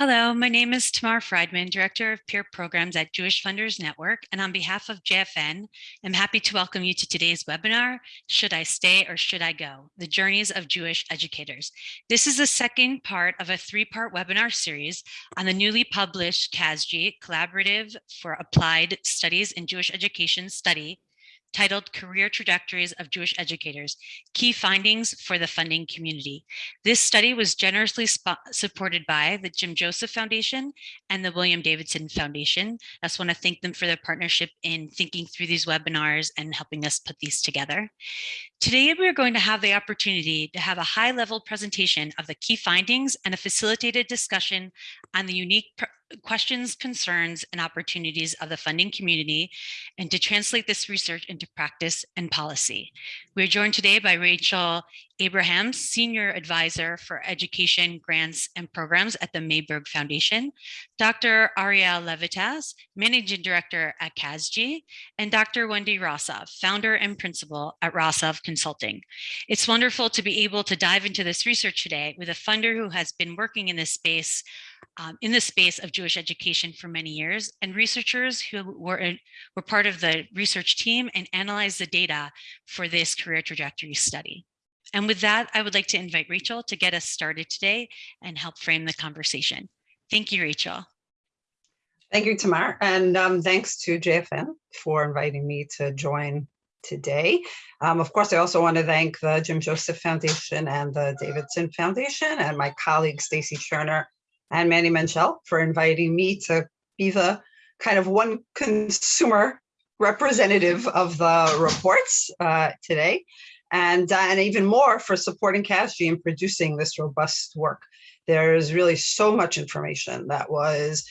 Hello, my name is Tamar Friedman, Director of Peer Programs at Jewish Funders Network, and on behalf of JFN, I'm happy to welcome you to today's webinar, Should I Stay or Should I Go? The Journeys of Jewish Educators. This is the second part of a three-part webinar series on the newly published CASJE, Collaborative for Applied Studies in Jewish Education Study, titled Career Trajectories of Jewish Educators, Key Findings for the Funding Community. This study was generously supported by the Jim Joseph Foundation and the William Davidson Foundation. I just want to thank them for their partnership in thinking through these webinars and helping us put these together. Today, we're going to have the opportunity to have a high level presentation of the key findings and a facilitated discussion on the unique questions, concerns, and opportunities of the funding community, and to translate this research into practice and policy. We're joined today by Rachel Abrahams, Senior Advisor for Education, Grants, and Programs at the Mayberg Foundation, Dr. Ariel Levites, Managing Director at CASJE, and Dr. Wendy Rosov, Founder and Principal at Rosov Consulting. It's wonderful to be able to dive into this research today with a funder who has been working in this space um, in the space of Jewish education for many years and researchers who were, were part of the research team and analyzed the data for this career trajectory study. And with that, I would like to invite Rachel to get us started today and help frame the conversation. Thank you, Rachel. Thank you, Tamar. And um, thanks to JFN for inviting me to join today. Um, of course, I also want to thank the Jim Joseph Foundation and the Davidson Foundation and my colleague, Stacie Cherner and Manny Menchel for inviting me to be the kind of one consumer representative of the reports uh, today and, uh, and even more for supporting CASJE in producing this robust work. There's really so much information that was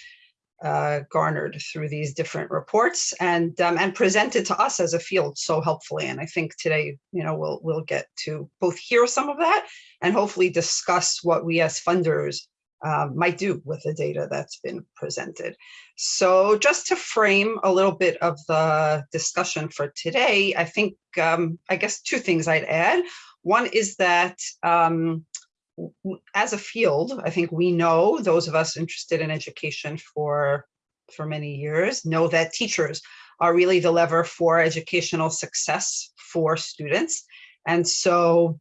uh, garnered through these different reports and um, and presented to us as a field so helpfully. And I think today, you know, we'll we'll get to both hear some of that and hopefully discuss what we as funders um, might do with the data that's been presented. So just to frame a little bit of the discussion for today, I think, um, I guess two things I'd add. One is that um, as a field, I think we know, those of us interested in education for, for many years, know that teachers are really the lever for educational success for students. And so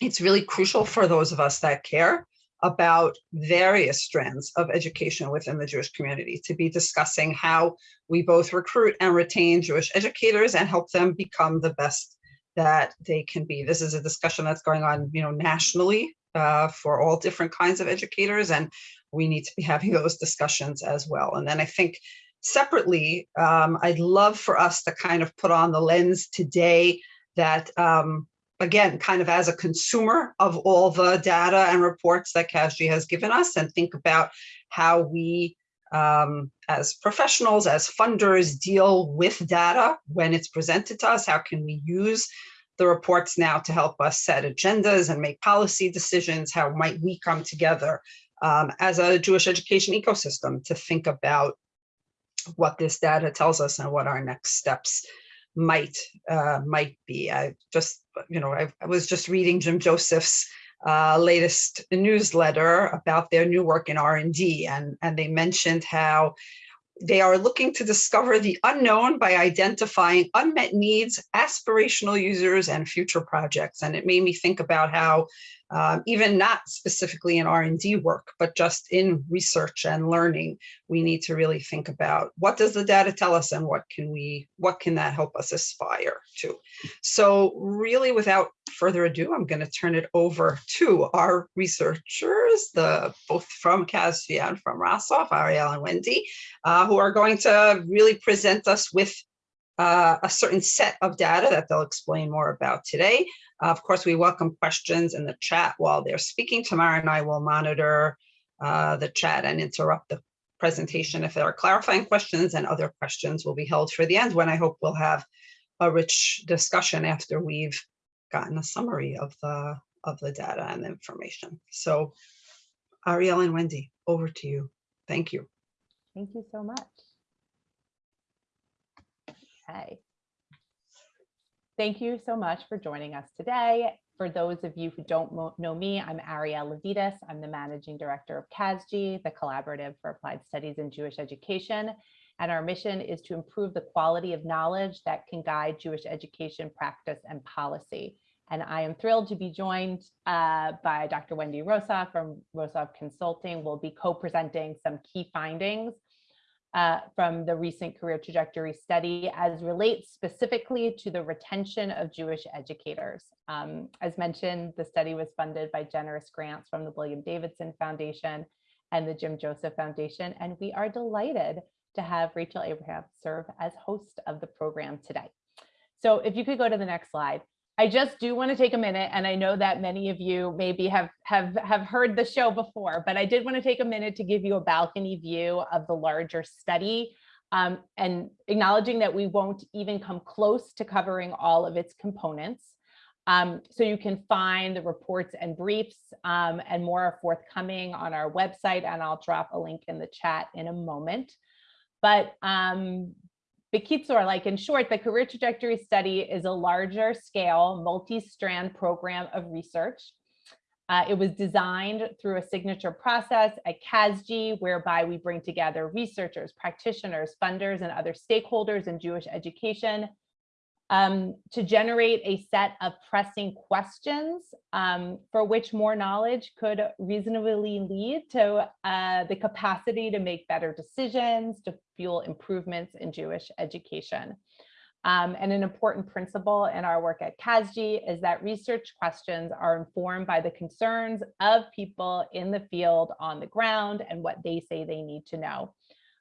it's really crucial for those of us that care about various strands of education within the Jewish community to be discussing how we both recruit and retain Jewish educators and help them become the best that they can be. This is a discussion that's going on, you know, nationally uh, for all different kinds of educators, and we need to be having those discussions as well. And then I think separately, um, I'd love for us to kind of put on the lens today that um, again, kind of as a consumer of all the data and reports that CASJE has given us and think about how we um, as professionals, as funders deal with data when it's presented to us, how can we use the reports now to help us set agendas and make policy decisions? How might we come together um, as a Jewish education ecosystem to think about what this data tells us and what our next steps might uh, might be. I just, you know, I, I was just reading Jim Joseph's uh, latest newsletter about their new work in R&D, and, and they mentioned how they are looking to discover the unknown by identifying unmet needs, aspirational users, and future projects. And it made me think about how um, even not specifically in R&D work, but just in research and learning, we need to really think about what does the data tell us and what can we, what can that help us aspire to? So really without further ado, I'm going to turn it over to our researchers, the both from CASJE and from Rosov, Ariel and Wendy, uh, who are going to really present us with uh, a certain set of data that they'll explain more about today. Uh, of course, we welcome questions in the chat while they're speaking. Tamara and I will monitor uh, the chat and interrupt the presentation if there are clarifying questions and other questions will be held for the end when I hope we'll have a rich discussion after we've gotten a summary of the of the data and the information. So Ariel and Wendy, over to you. Thank you. Thank you so much. Okay. Thank you so much for joining us today. For those of you who don't know me, I'm Ariel Levites. I'm the Managing Director of CASJE, the Collaborative for Applied Studies in Jewish Education. And our mission is to improve the quality of knowledge that can guide Jewish education practice and policy. And I am thrilled to be joined uh, by Dr. Wendy Rosov from Rosov Consulting. We'll be co-presenting some key findings uh, from the recent career trajectory study as relates specifically to the retention of Jewish educators. Um, as mentioned, the study was funded by generous grants from the William Davidson Foundation and the Jim Joseph Foundation, and we are delighted to have Rachel Abraham serve as host of the program today. So if you could go to the next slide. I just do want to take a minute, and I know that many of you maybe have, have, have heard the show before, but I did want to take a minute to give you a balcony view of the larger study um, and acknowledging that we won't even come close to covering all of its components. Um, so you can find the reports and briefs um, and more are forthcoming on our website, and I'll drop a link in the chat in a moment. But um, Bekitzur, like in short, the career trajectory study is a larger scale multi-strand program of research. Uh, it was designed through a signature process at CASJE, whereby we bring together researchers, practitioners, funders, and other stakeholders in Jewish education um, to generate a set of pressing questions um, for which more knowledge could reasonably lead to uh, the capacity to make better decisions, to fuel improvements in Jewish education. Um, and an important principle in our work at CASJE is that research questions are informed by the concerns of people in the field on the ground and what they say they need to know.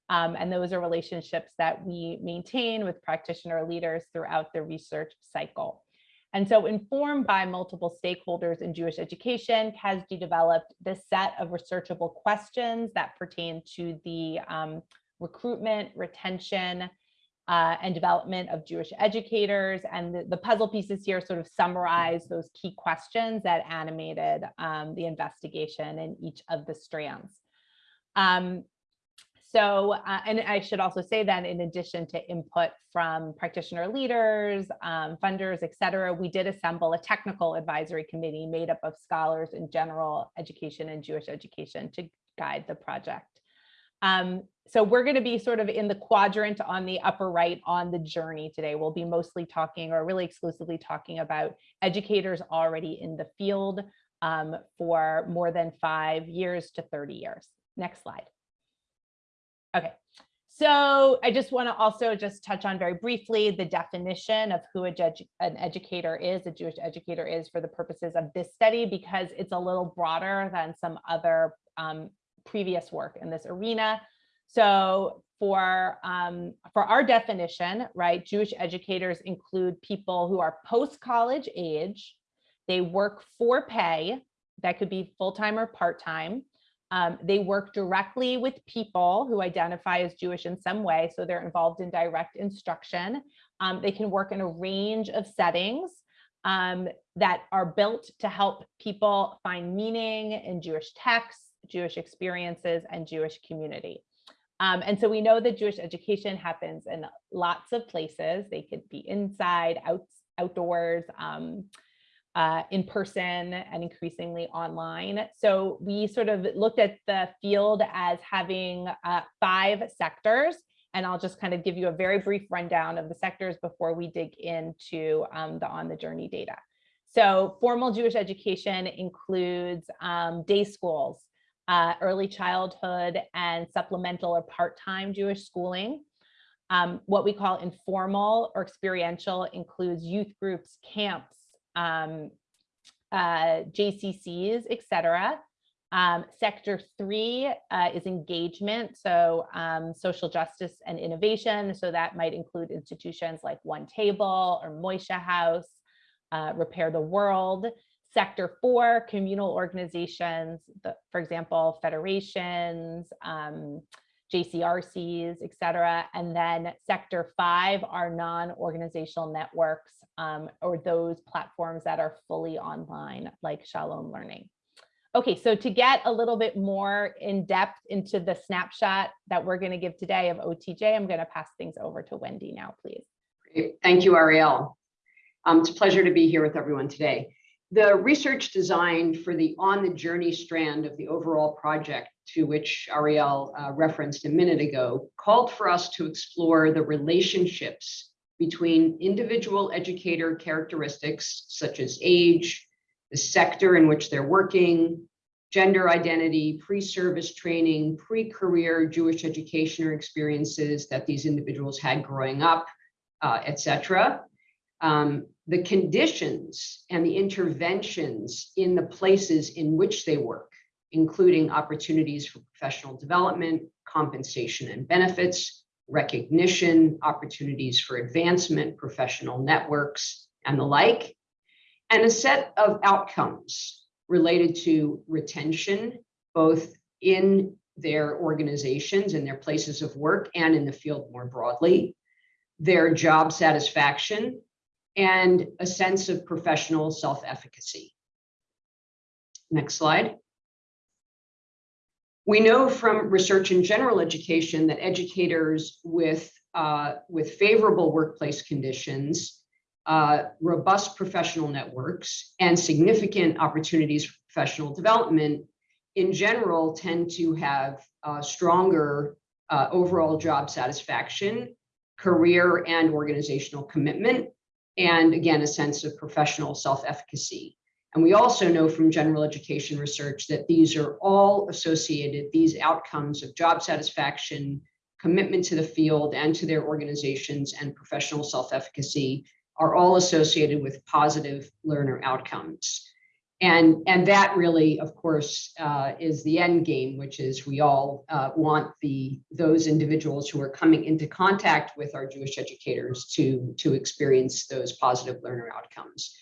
Um, and those are relationships that we maintain with practitioner leaders throughout the research cycle. And so informed by multiple stakeholders in Jewish education, CASJE developed this set of researchable questions that pertain to the um, recruitment, retention, uh, and development of Jewish educators. And the, the, puzzle pieces here sort of summarize those key questions that animated um, the investigation in each of the strands. Um, so, uh, and I should also say that in addition to input from practitioner leaders, um, funders, et cetera, we did assemble a technical advisory committee made up of scholars in general education and Jewish education to guide the project. Um, so we're going to be sort of in the quadrant on the upper right on the journey today. We'll be mostly talking or really exclusively talking about educators already in the field um, for more than five years to 30 years. Next slide. Okay, so I just want to also just touch on very briefly the definition of who a judge, an educator is, a Jewish educator is for the purposes of this study, because it's a little broader than some other um, previous work in this arena. So for um, for our definition, right, Jewish educators include people who are post-college age, they work for pay, that could be full-time or part-time, um, they work directly with people who identify as Jewish in some way, so they're involved in direct instruction. Um, they can work in a range of settings um, that are built to help people find meaning in Jewish texts, Jewish experiences, and Jewish community. Um, and so we know that Jewish education happens in lots of places. They could be inside, out, outdoors, um, uh, in person and increasingly online. So we sort of looked at the field as having uh, five sectors, and I'll just kind of give you a very brief rundown of the sectors before we dig into um, the on the journey data. So formal Jewish education includes um, day schools, uh, early childhood and supplemental or part-time Jewish schooling. Um, what we call informal or experiential includes youth groups, camps, um, uh, JCCs, et cetera. Um, sector three uh, is engagement, so um, social justice and innovation. So that might include institutions like One Table or Moishe House, uh, Repair the World. Sector four, communal organizations, the, for example, federations, um, JCRCs, et cetera. And then sector five are non-organizational networks um, or those platforms that are fully online like Shalom Learning. Okay, so to get a little bit more in depth into the snapshot that we're going to give today of OTJ, I'm going to pass things over to Wendy now, please. Great. Thank you, Ariel. Um, it's a pleasure to be here with everyone today. The research designed for the On the Journey strand of the overall project to which Ariel uh, referenced a minute ago called for us to explore the relationships between individual educator characteristics such as age, the sector in which they're working, gender identity, pre-service training, pre-career Jewish education or experiences that these individuals had growing up, uh, et cetera. Um, the conditions and the interventions in the places in which they work, including opportunities for professional development, compensation and benefits, recognition, opportunities for advancement, professional networks, and the like, and a set of outcomes related to retention, both in their organizations and their places of work and in the field more broadly, their job satisfaction, and a sense of professional self-efficacy. Next slide. We know from research in general education that educators with, uh, with favorable workplace conditions, uh, robust professional networks, and significant opportunities for professional development in general tend to have uh, stronger uh, overall job satisfaction, career and organizational commitment, and again, a sense of professional self-efficacy. And we also know from general education research that these are all associated, these outcomes of job satisfaction, commitment to the field and to their organizations and professional self-efficacy are all associated with positive learner outcomes. And, and that really, of course, uh, is the end game, which is we all uh, want the those individuals who are coming into contact with our Jewish educators to, to experience those positive learner outcomes.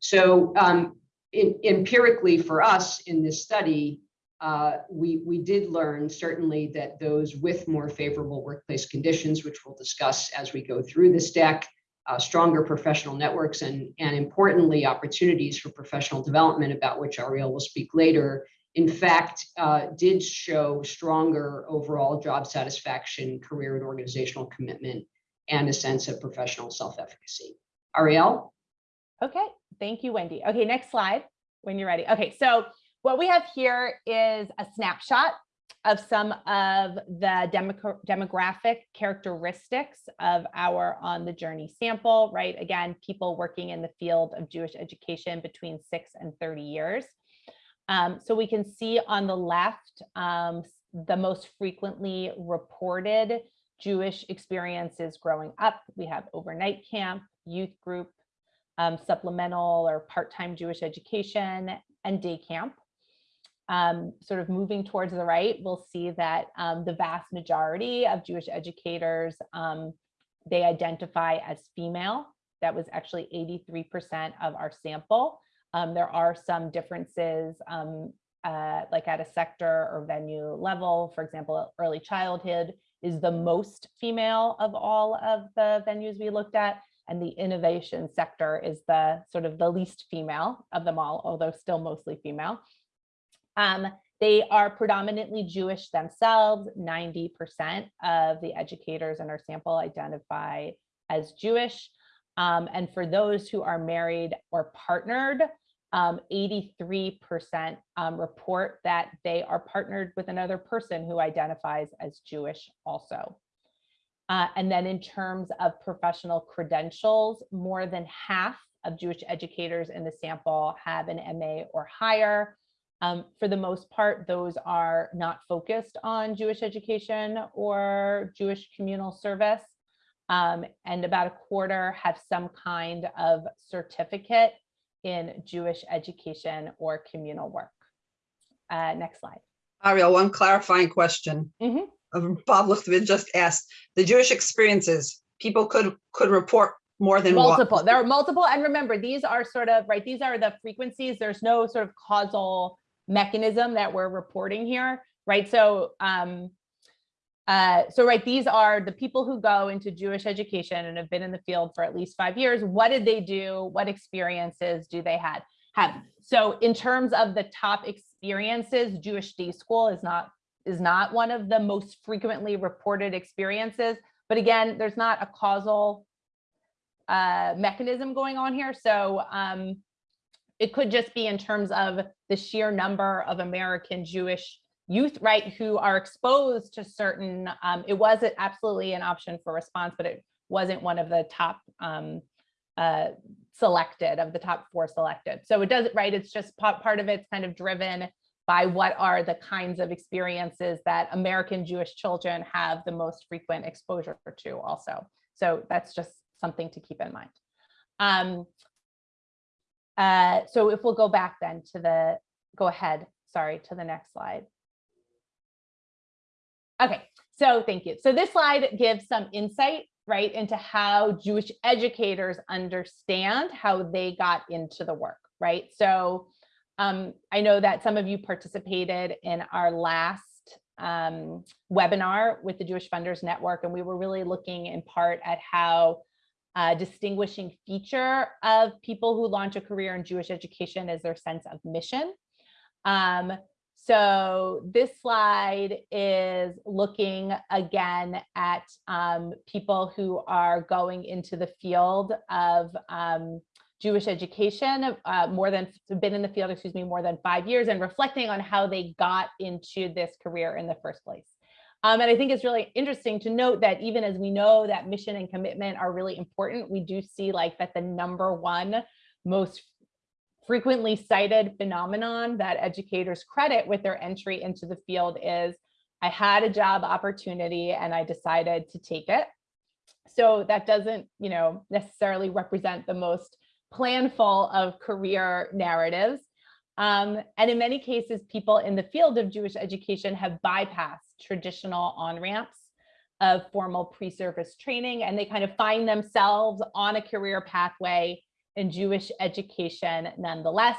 So um, in, empirically for us in this study, uh, we, we did learn certainly that those with more favorable workplace conditions, which we'll discuss as we go through this deck, uh, stronger professional networks and, and importantly, opportunities for professional development about which Ariel will speak later, in fact, uh, did show stronger overall job satisfaction, career and organizational commitment, and a sense of professional self-efficacy. Ariel? Okay, thank you, Wendy. Okay, next slide when you're ready. Okay, so what we have here is a snapshot of some of the demogra demographic characteristics of our on the journey sample, right? Again, people working in the field of Jewish education between six and 30 years. Um, so we can see on the left, um, the most frequently reported Jewish experiences growing up. We have overnight camp, youth group, um, supplemental or part-time Jewish education, and day camp um, sort of moving towards the right, we'll see that um, the vast majority of Jewish educators, um, they identify as female. That was actually 83% of our sample. Um, there are some differences um, uh, like at a sector or venue level. For example, early childhood is the most female of all of the venues we looked at. And the innovation sector is the sort of the least female of them all, although still mostly female. Um, they are predominantly Jewish themselves. 90% of the educators in our sample identify as Jewish. Um, and for those who are married or partnered, 83% um, um, report that they are partnered with another person who identifies as Jewish also. Uh, and then in terms of professional credentials, more than half of Jewish educators in the sample have an MA or higher. Um, for the most part, those are not focused on Jewish education or Jewish communal service. Um, and about a quarter have some kind of certificate in Jewish education or communal work. Uh, next slide. Ariel, one clarifying question. Mhm. Uh, Bob Luchtvin just asked, the Jewish experiences, people could, could report more than one. Multiple, there are multiple. And remember, these are sort of, right, these are the frequencies. There's no sort of causal mechanism that we're reporting here, right? So, um, uh, so right, these are the people who go into Jewish education and have been in the field for at least five years. What did they do? What experiences do they had have? So in terms of the top experiences, Jewish day school is not is not one of the most frequently reported experiences. But again, there's not a causal uh, mechanism going on here. So um, it could just be in terms of the sheer number of American Jewish youth, right, who are exposed to certain, um, it was absolutely an option for response, but it wasn't one of the top um, uh, selected of the top four selected. So it doesn't, right, it's just pa- part of it's kind of driven by what are the kinds of experiences that American Jewish children have the most frequent exposure to also. So that's just something to keep in mind. Um, uh, so if we'll go back then to the, go ahead, sorry, to the next slide. Okay, so thank you. So this slide gives some insight, right, into how Jewish educators understand how they got into the work, right? So um, I know that some of you participated in our last um, webinar with the Jewish Funders Network, and we were really looking in part at how a distinguishing feature of people who launch a career in Jewish education is their sense of mission. Um, so this slide is looking again at um, people who are going into the field of um, Jewish education, uh, more than been in the field, excuse me, more than five years and reflecting on how they got into this career in the first place. Um, and I think it's really interesting to note that even as we know that mission and commitment are really important, we do see like that the number one most frequently cited phenomenon that educators credit with their entry into the field is I had a job opportunity and I decided to take it. So that doesn't, you know, necessarily represent the most planful of career narratives. Um, and in many cases, people in the field of Jewish education have bypassed traditional on-ramps of formal pre-service training, and they kind of find themselves on a career pathway in Jewish education nonetheless.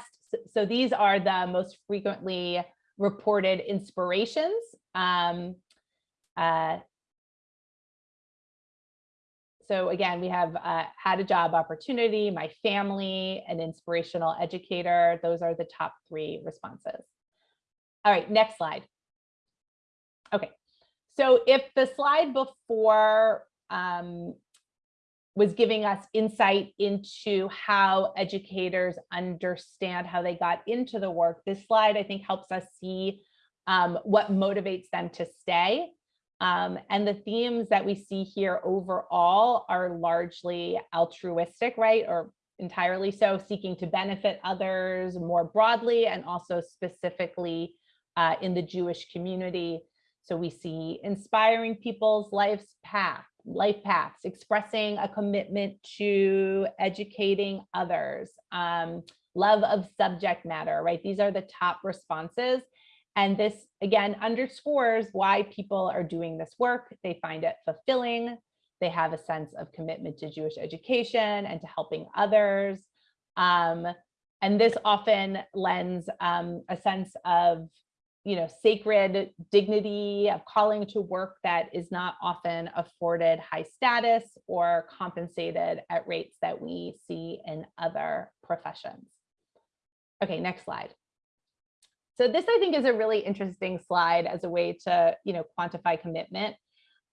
So, these are the most frequently reported inspirations. Um, uh, so again, we have uh, had a job opportunity, my family, an inspirational educator. Those are the top three responses. All right, next slide. Okay, so if the slide before um, was giving us insight into how educators understand how they got into the work, this slide I think helps us see um, what motivates them to stay um, and the themes that we see here overall are largely altruistic, right? Or entirely so, seeking to benefit others more broadly and also specifically uh, in the Jewish community. So we see inspiring people's life's path, life paths, expressing a commitment to educating others, um, love of subject matter, right? These are the top responses. And this again underscores why people are doing this work. They find it fulfilling. They have a sense of commitment to Jewish education and to helping others. Um, and this often lends um, a sense of you know, sacred dignity of calling to work that is not often afforded high status or compensated at rates that we see in other professions. Okay, next slide. So this, I think, is a really interesting slide as a way to, you know, quantify commitment.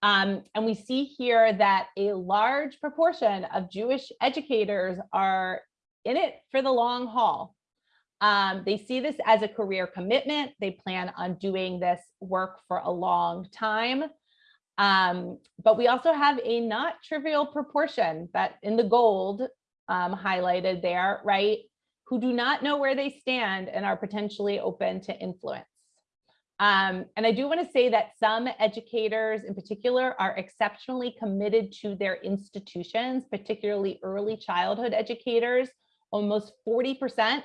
Um, and we see here that a large proportion of Jewish educators are in it for the long haul. Um, they see this as a career commitment. They plan on doing this work for a long time. Um, but we also have a not trivial proportion that in the gold um, highlighted there, right, who do not know where they stand and are potentially open to influence. Um, and I do want to say that some educators in particular are exceptionally committed to their institutions, particularly early childhood educators. Almost 40%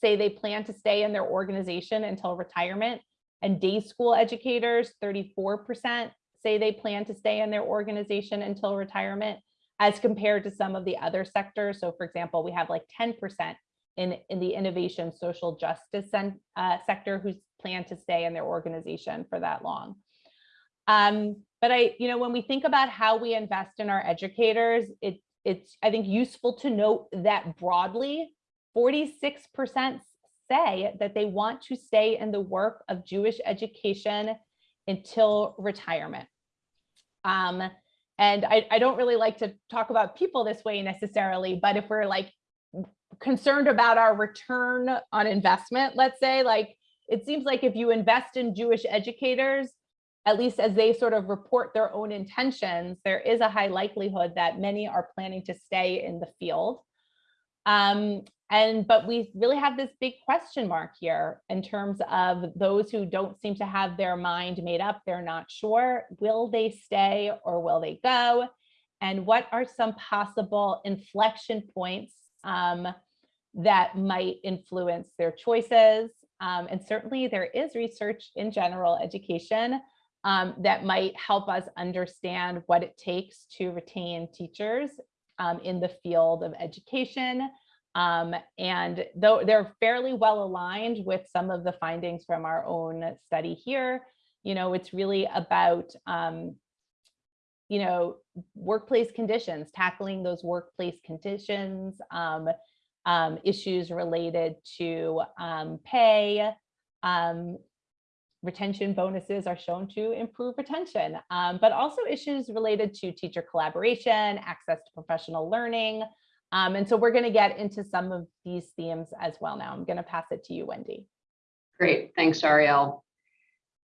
say they plan to stay in their organization until retirement. And day school educators, 34% say they plan to stay in their organization until retirement as compared to some of the other sectors. So for example, we have like 10% in, in the innovation social justice uh, sector who's planned to stay in their organization for that long. Um, but I, you know, when we think about how we invest in our educators, it, it's, I think, useful to note that broadly, 46% say that they want to stay in the work of Jewish education until retirement. Um, and I, I don't really like to talk about people this way necessarily, but if we're like concerned about our return on investment, let's say, like, it seems like if you invest in Jewish educators, at least as they sort of report their own intentions, there is a high likelihood that many are planning to stay in the field. Um, and but we really have this big question mark here in terms of those who don't seem to have their mind made up. They're not sure. Will they stay or will they go? And what are some possible inflection points um, that might influence their choices? Um, and certainly there is research in general education um, that might help us understand what it takes to retain teachers um, in the field of education. Um, and though they're fairly well aligned with some of the findings from our own study here, you know, it's really about, um, you know, workplace conditions, tackling those workplace conditions, um, um, issues related to um, pay, um, retention bonuses are shown to improve retention, but also issues related to teacher collaboration, access to professional learning. Um, and so we're going to get into some of these themes as well now. I'm going to pass it to you, Wendy. Great, thanks, Ariel.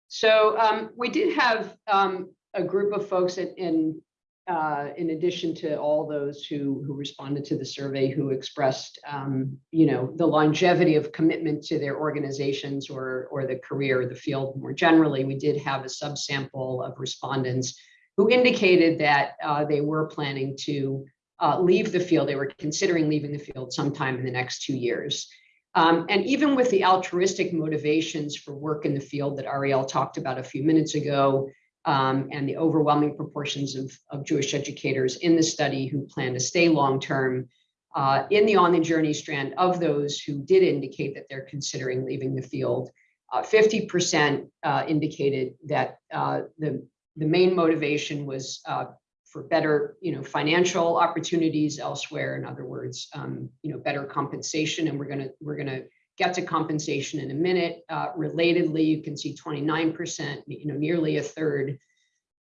So um, we did have um, a group of folks in, in, uh, in addition to all those who, who responded to the survey who expressed, um, you know, the longevity of commitment to their organizations or, or the career, or the field more generally, we did have a subsample of respondents who indicated that uh, they were planning to uh, leave the field. They were considering leaving the field sometime in the next two years. Um, and even with the altruistic motivations for work in the field that Ariel talked about a few minutes ago, um, and the overwhelming proportions of, of Jewish educators in the study who plan to stay long-term, uh, in the on the journey strand of those who did indicate that they're considering leaving the field, 50% uh, uh, indicated that uh, the, the main motivation was uh, for better, you know, financial opportunities elsewhere. In other words, um, you know, better compensation. And we're gonna we're gonna get to compensation in a minute. Uh, relatedly, you can see 29%, you know, nearly a third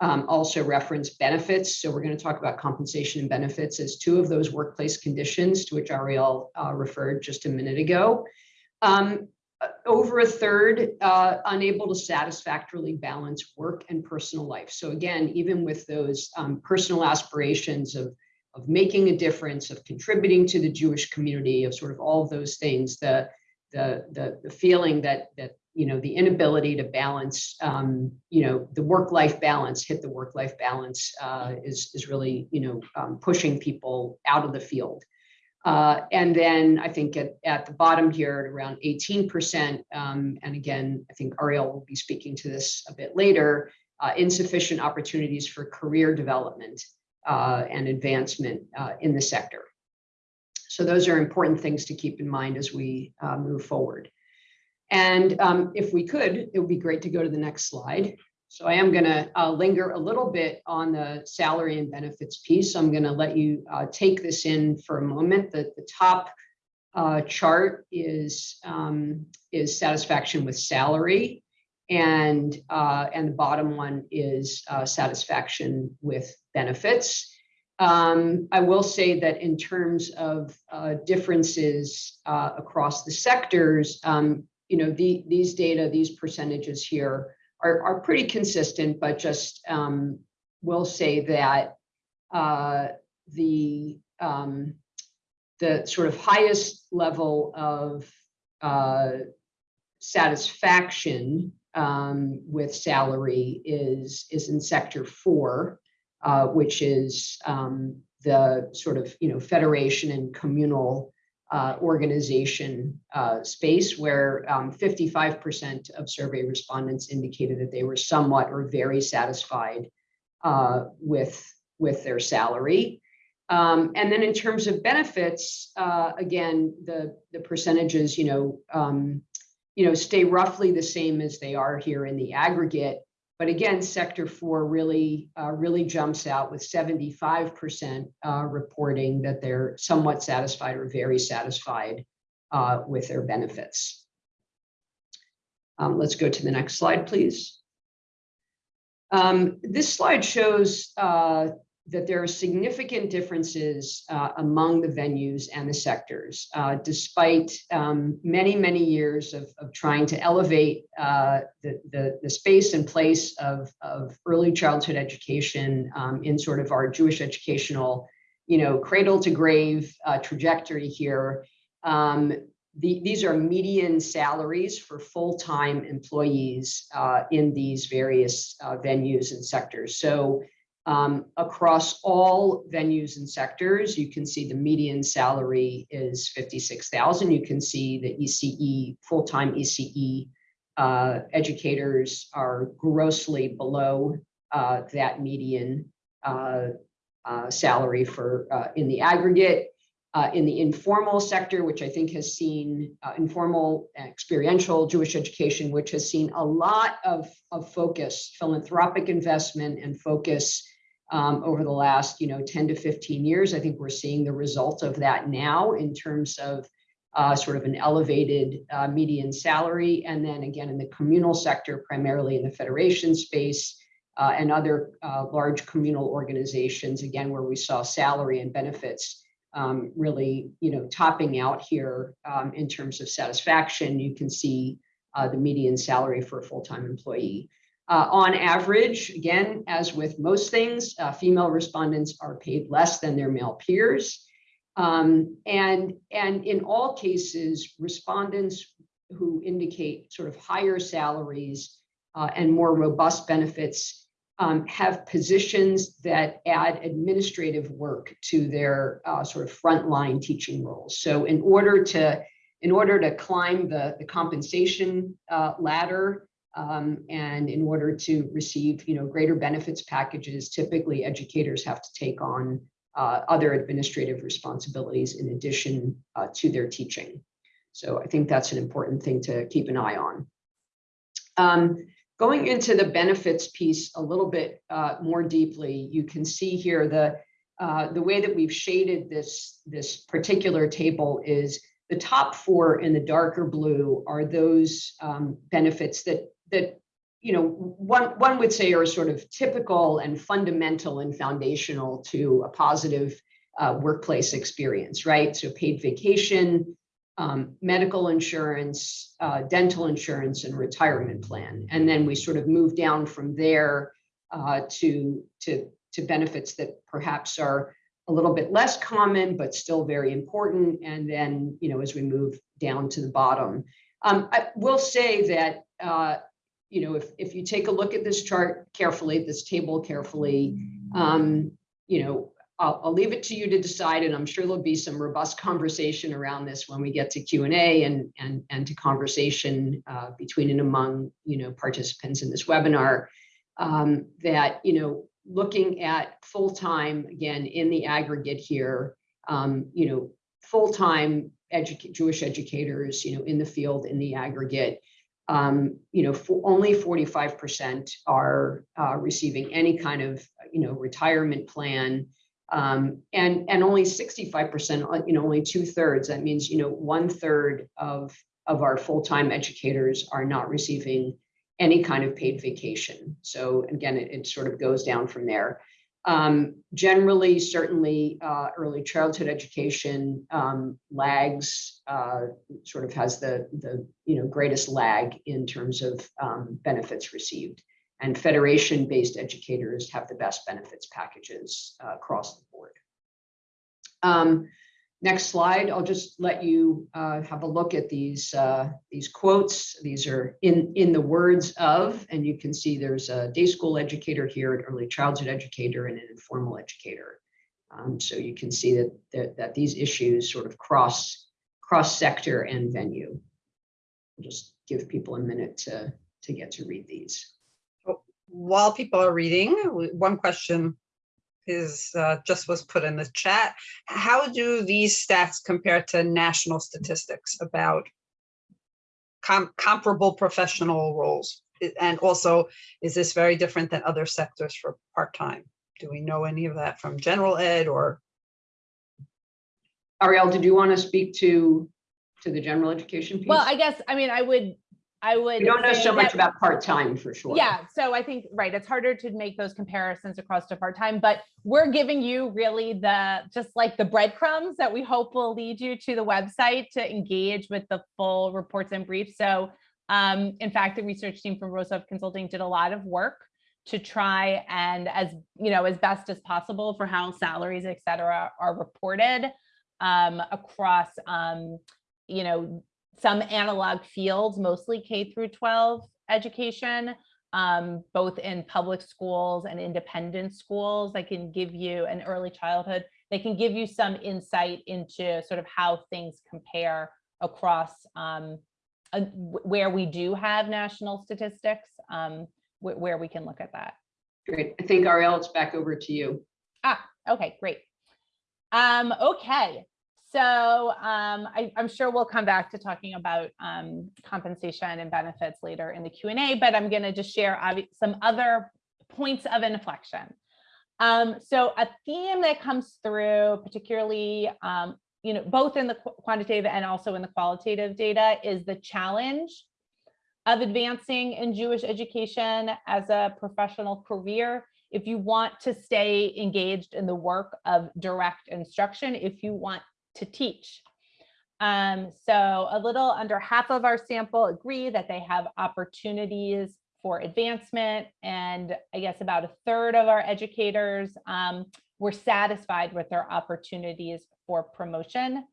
um, also reference benefits. So we're going to talk about compensation and benefits as two of those workplace conditions to which Ariel uh, referred just a minute ago. Um, over a third uh, unable to satisfactorily balance work and personal life. So again, even with those um, personal aspirations of, of making a difference, of contributing to the Jewish community, of sort of all of those things, the, the, the, the feeling that, that, you know, the inability to balance, um, you know, the work-life balance, hit the work-life balance uh, is, is really, you know, um, pushing people out of the field. Uh, and then I think at, at the bottom here at around 18%, um, and again, I think Ariel will be speaking to this a bit later, uh, insufficient opportunities for career development uh, and advancement uh, in the sector. So those are important things to keep in mind as we uh, move forward. And um, if we could, it would be great to go to the next slide. So I am going to uh, linger a little bit on the salary and benefits piece. I'm going to let you uh, take this in for a moment. The, the top uh, chart is, um, is satisfaction with salary, and, uh, and the bottom one is uh, satisfaction with benefits. Um, I will say that in terms of uh, differences across the sectors, um, you know, the, these data, these percentages here are, are pretty consistent, but just um, will say that uh, the um, the sort of highest level of uh, satisfaction um, with salary is is in sector four, uh, which is um, the sort of you know federation and communal uh, organization uh, space where 55% um, of survey respondents indicated that they were somewhat or very satisfied uh, with, with their salary. Um, and then in terms of benefits, uh, again, the, the percentages, you know, um, you know, stay roughly the same as they are here in the aggregate. But again, sector four really, uh, really jumps out with 75% uh, reporting that they're somewhat satisfied or very satisfied uh, with their benefits. Um, let's go to the next slide, please. Um, this slide shows uh, that there are significant differences uh, among the venues and the sectors, uh, despite um, many, many years of, of trying to elevate uh, the, the, the space and place of, of early childhood education um, in sort of our Jewish educational, you know, cradle to grave uh, trajectory here. Um, the, these are median salaries for full-time employees uh, in these various uh, venues and sectors. So um, across all venues and sectors, you can see the median salary is 56,000. You can see the ECE, full-time ECE uh, educators are grossly below uh, that median uh, uh, salary for uh, in the aggregate. Uh, in the informal sector, which I think has seen informal experiential Jewish education, which has seen a lot of, of focus, philanthropic investment and focus um, over the last, you know, 10 to 15 years. I think we're seeing the result of that now in terms of uh, sort of an elevated uh, median salary. And then again, in the communal sector, primarily in the federation space uh, and other uh, large communal organizations, again, where we saw salary and benefits um, really, you know, topping out here um, in terms of satisfaction. You can see uh, the median salary for a full-time employee. Uh, on average, again, as with most things, uh, female respondents are paid less than their male peers. Um, and, and in all cases, respondents who indicate sort of higher salaries uh, and more robust benefits um, have positions that add administrative work to their uh, sort of frontline teaching roles. So in order to in order to climb the, the compensation uh, ladder um, and in order to receive you know greater benefits packages, typically educators have to take on uh, other administrative responsibilities in addition uh, to their teaching. So I think that's an important thing to keep an eye on. Um, Going into the benefits piece a little bit uh, more deeply, you can see here the uh, the way that we've shaded this this particular table is the top four in the darker blue are those um, benefits that that you know one one would say are sort of typical and fundamental and foundational to a positive uh, workplace experience, right? So paid vacation, um, medical insurance, uh, dental insurance, and retirement plan. And then we sort of move down from there uh, to, to, to benefits that perhaps are a little bit less common, but still very important. And then, you know, as we move down to the bottom, um, I will say that, uh, you know, if, if you take a look at this chart carefully, this table carefully, um, you know, I'll, I'll leave it to you to decide, and I'm sure there'll be some robust conversation around this when we get to Q and and and to conversation uh, between and among you know participants in this webinar. Um, that you know, looking at full time again in the aggregate here, um, you know, full time edu Jewish educators, you know, in the field in the aggregate. Um, you know, for only 45% are uh, receiving any kind of, you know, retirement plan. Um, and and only 65%, you know, only two thirds. That means you know one third of of our full time educators are not receiving any kind of paid vacation. So again, it, it sort of goes down from there. Um, generally, certainly, uh, early childhood education um, lags, uh, sort of has the the you know greatest lag in terms of um, benefits received and federation-based educators have the best benefits packages uh, across the board. Next slide, I'll just let you uh, have a look at these, uh, these quotes. These are in, in the words of, and you can see there's a day school educator here, an early childhood educator, and an informal educator. Um, so you can see that, that, that these issues sort of cross, cross sector and venue. I'll just give people a minute to, to get to read these while people are reading, one question is uh, just was put in the chat. How do these stats compare to national statistics about com comparable professional roles? And also, is this very different than other sectors for part-time? Do we know any of that from general ed or? Ariel, did you want to speak to to the general education piece? Well, I guess, I mean, I would I would. We don't know so much that- about part-time for sure. Yeah, so I think, right, it's harder to make those comparisons across to part-time, but we're giving you really the, just like the breadcrumbs that we hope will lead you to the website to engage with the full reports and briefs. So um, in fact, the research team from Rosov Consulting did a lot of work to try and as, you know, as best as possible for how salaries, et cetera, are reported um, across, um, you know, some analog fields, mostly K through 12 education, um, both in public schools and independent schools. They can give you an early childhood. They can give you some insight into sort of how things compare across um, uh, where we do have national statistics, um, wh- where we can look at that. Great. I think Ariel, it's back over to you. Ah, okay, great. Um, okay, so um, I, I'm sure we'll come back to talking about um, compensation and benefits later in the Q and A, but I'm going to just share some other points of inflection. Um, so a theme that comes through, particularly, um, you know, both in the qu- quantitative and also in the qualitative data, is the challenge of advancing in Jewish education as a professional career if you want to stay engaged in the work of direct instruction, if you want to teach. Um, so a little under half of our sample agree that they have opportunities for advancement. And I guess about a third of our educators um, were satisfied with their opportunities for promotion.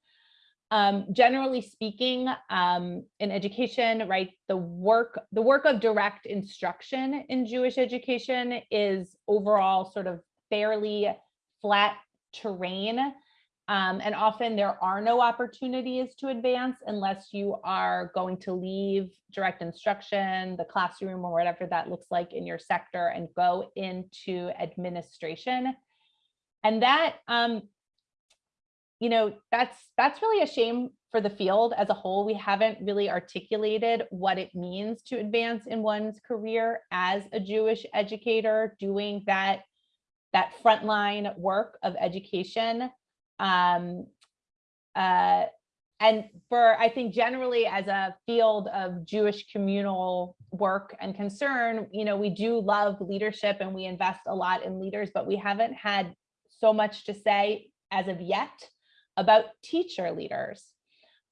Um, generally speaking, um, in education, right, the work, the work of direct instruction in Jewish education is overall sort of fairly flat terrain. Um, and often there are no opportunities to advance unless you are going to leave direct instruction, the classroom or whatever that looks like in your sector and go into administration. And that um, you know, that's that's really a shame for the field as a whole. We haven't really articulated what it means to advance in one's career as a Jewish educator doing that that frontline work of education. Um, uh, and for I think generally as a field of Jewish communal work and concern, you know, we do love leadership and we invest a lot in leaders, but we haven't had so much to say as of yet about teacher leaders.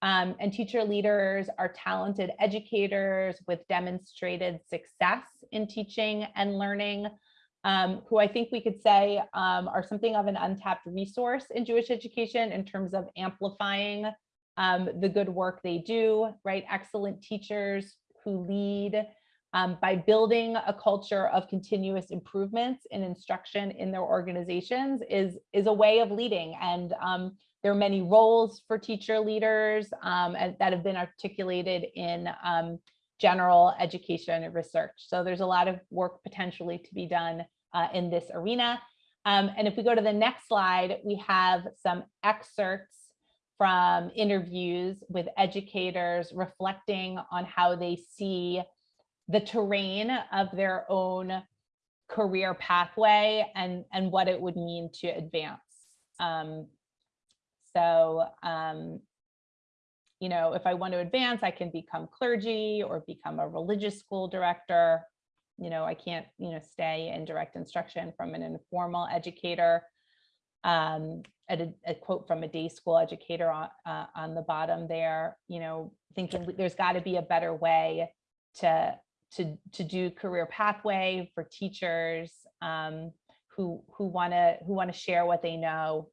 Um, and teacher leaders are talented educators with demonstrated success in teaching and learning, um, who I think we could say um, are something of an untapped resource in Jewish education in terms of amplifying um, the good work they do, right? Excellent teachers who lead um, by building a culture of continuous improvements in instruction in their organizations is, is a way of leading. And um, there are many roles for teacher leaders um, that have been articulated in general education research. So there's a lot of work potentially to be done uh, in this arena. Um, and if we go to the next slide, we have some excerpts from interviews with educators reflecting on how they see the terrain of their own career pathway and, and what it would mean to advance. Um, so, um, you know, if I want to advance, I can become clergy or become a religious school director. You know, I can't, you know, stay in direct instruction from an informal educator. Um, at a, a quote from a day school educator on, uh, on the bottom there, you know, thinking there's got to be a better way to to to do career pathway for teachers um, who who want to who want to share what they know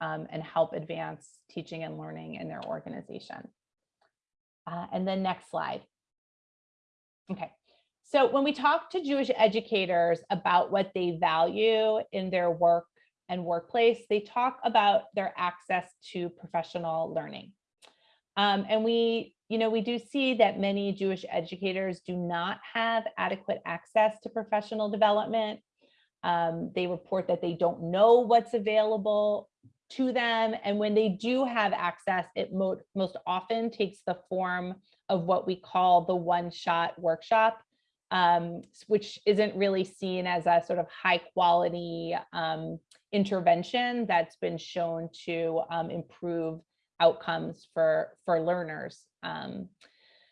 um, and help advance teaching and learning in their organization. Uh, and then next slide. Okay, so when we talk to Jewish educators about what they value in their work and workplace, they talk about their access to professional learning. Um, and we, you know, we do see that many Jewish educators do not have adequate access to professional development. Um, they report that they don't know what's available to them. And when they do have access, it mo most often takes the form of what we call the one-shot workshop, um, which isn't really seen as a sort of high quality um, intervention that's been shown to um, improve outcomes for, for learners. Um,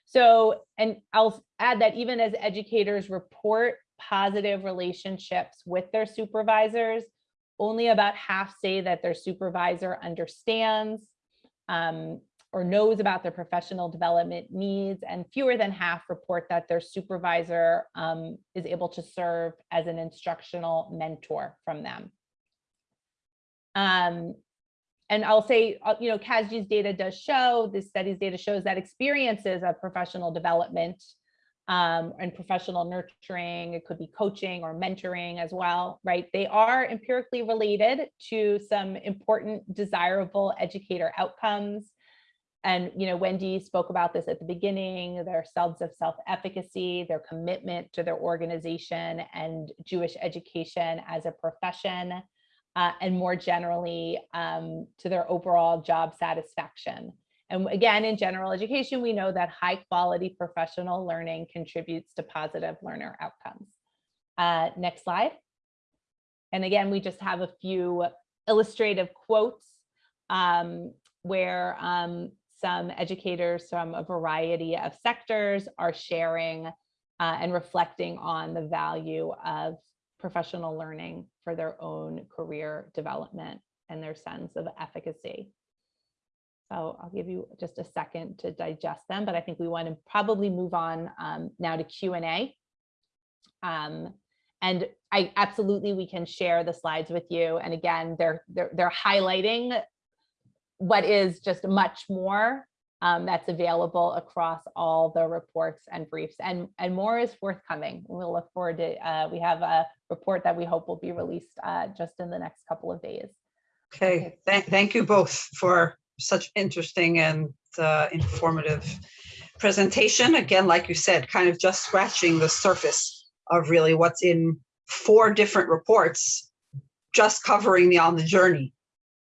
So, and I'll add that even as educators report positive relationships with their supervisors, only about half say that their supervisor understands um, or knows about their professional development needs, and fewer than half report that their supervisor um, is able to serve as an instructional mentor from them. Um, and I'll say, uh, you know, CASJE's data does show, this study's data shows that experiences of professional development um, and professional nurturing, it could be coaching or mentoring as well, right? They are empirically related to some important desirable educator outcomes. And, you know, Wendy spoke about this at the beginning, their sense of self-efficacy, their commitment to their organization and Jewish education as a profession, uh, and more generally um, to their overall job satisfaction. And again, in general education, we know that high quality professional learning contributes to positive learner outcomes. Uh, next slide. And again, we just have a few illustrative quotes um, where um, some educators from a variety of sectors are sharing uh, and reflecting on the value of professional learning for their own career development and their sense of efficacy. So I'll give you just a second to digest them, but I think we want to probably move on um, now to Q&A. Um, and I absolutely, we can share the slides with you. And again, they're, they're, they're highlighting what is just much more um, that's available across all the reports and briefs and, and more is forthcoming. We'll look forward to, uh, we have a report that we hope will be released uh, just in the next couple of days. Okay, thank, thank you both for such interesting and uh, informative presentation. Again, like you said, kind of just scratching the surface of really what's in four different reports, just covering the on the journey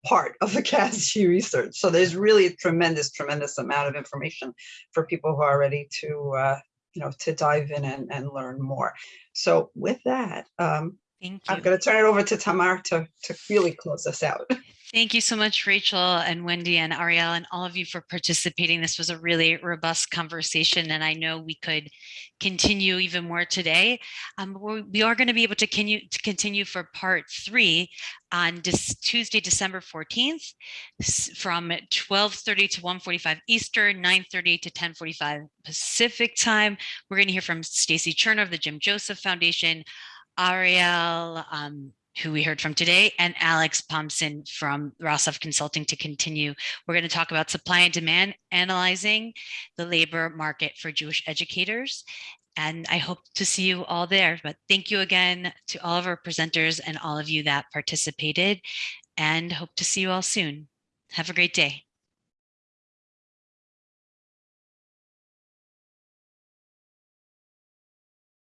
part of the CASJE research. So there's really a tremendous, tremendous amount of information for people who are ready to, uh, you know, to dive in and, and learn more. So with that, um, Thank I'm going to turn it over to Tamar to, to really close us out. Thank you so much, Rachel and Wendy and Ariel and all of you for participating. This was a really robust conversation and I know we could continue even more today. Um, we are going to be able to continue, to continue for part three on Tuesday, December 14th s- from 12:30 to 1:45 Eastern, 9:30 to 10:45 Pacific time. We're going to hear from Stacie Cherner of the Jim Joseph Foundation, Ariel, um, who we heard from today, and Alex Thompson from Rosov Consulting to continue. We're going to talk about supply and demand, analyzing the labor market for Jewish educators. And I hope to see you all there. But thank you again to all of our presenters and all of you that participated and hope to see you all soon. Have a great day.